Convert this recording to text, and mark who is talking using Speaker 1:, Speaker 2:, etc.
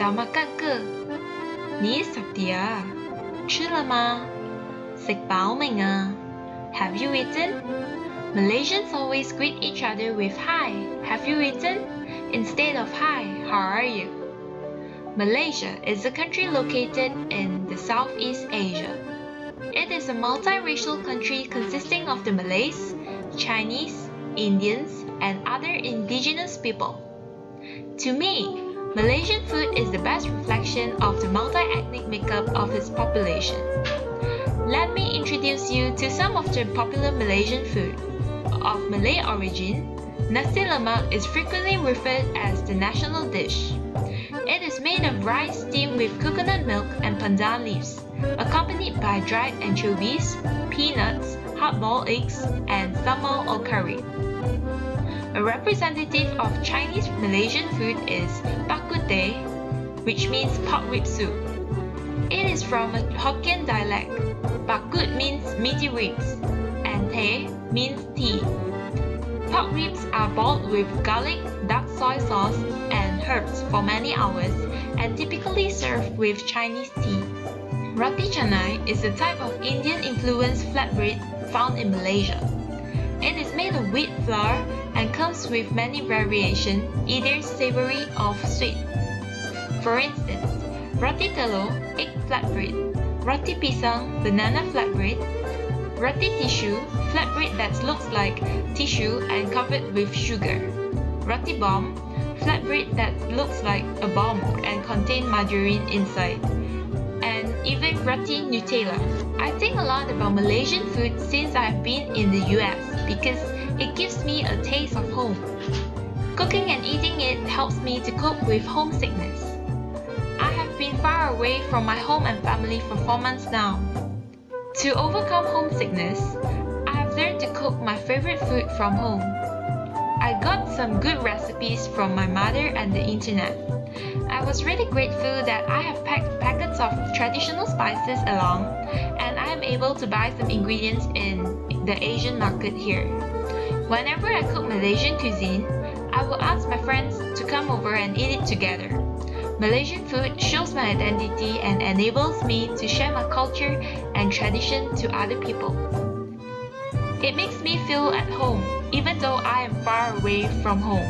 Speaker 1: Dah makan ke? 你 Sabtia 吃了吗 食饱未啊 Have you eaten? Malaysians always greet each other with Hi, have you eaten? Instead of Hi, how are you? Malaysia is a country located in the Southeast Asia. It is a multiracial country consisting of the Malays, Chinese, Indians, and other indigenous people. To me, Malaysian food is the best reflection of the multi-ethnic makeup of its population. Let me introduce you to some of the popular Malaysian food. Of Malay origin, nasi lemak is frequently referred as the national dish. It is made of rice steamed with coconut milk and pandan leaves, accompanied by dried anchovies, peanuts, hard-boiled eggs, and sambal or curry. A representative of Chinese Malaysian food is which means pork rib soup. It is from a Hokkien dialect. Bak kut means meaty ribs, and teh means tea. Pork ribs are boiled with garlic, dark soy sauce, and herbs for many hours, and typically served with Chinese tea. Roti canai is a type of Indian-influenced flatbread found in Malaysia. It is made of wheat flour and comes with many variations, either savory or sweet. For instance, roti telur, egg flatbread, roti pisang, banana flatbread, roti tissue, flatbread that looks like tissue and covered with sugar, roti bomb, flatbread that looks like a bomb and contain margarine inside, and even roti Nutella. I think a lot about Malaysian food since I've been in the US because it gives me a taste of home. Cooking and eating it helps me to cope with homesickness. Been far away from my home and family for 4 months now. To overcome homesickness, I have learned to cook my favorite food from home. I got some good recipes from my mother and the internet. I was really grateful that I have packed packets of traditional spices along and I am able to buy some ingredients in the Asian market here. Whenever I cook Malaysian cuisine, I will ask my friends to come over and eat it together. Malaysian food shows my identity and enables me to share my culture and tradition to other people. It makes me feel at home even though I am far away from home.